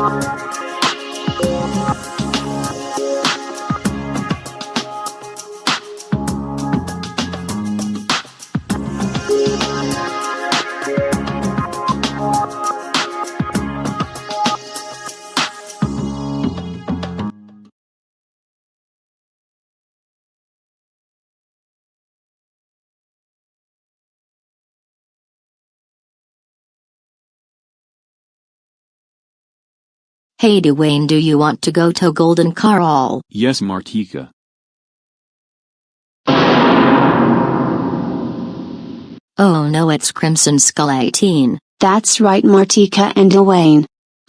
Bye. Hey Dwayne do you want to go to Golden Corral? Yes, Martika. Oh no it's Crimson Skull 18. That's right Martika and Dwayne.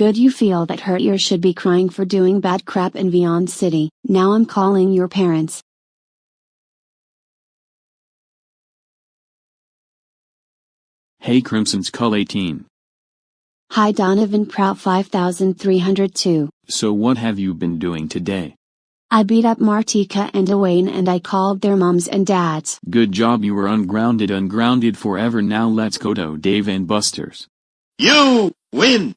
Good you feel that hurt you should be crying for doing bad crap in Beyond City. Now I'm calling your parents. Hey Crimson Skull 18. Hi Donovan Prout 5302. So what have you been doing today? I beat up Martika and Dwayne and I called their moms and dads. Good job you were ungrounded ungrounded forever now let's go to Dave and Buster's. You win!